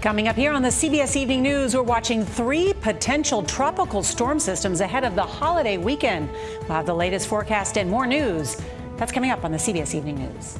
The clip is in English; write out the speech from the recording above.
Coming up here on the CBS Evening News, we're watching three potential tropical storm systems ahead of the holiday weekend. We'll have the latest forecast and more news. That's coming up on the CBS Evening News.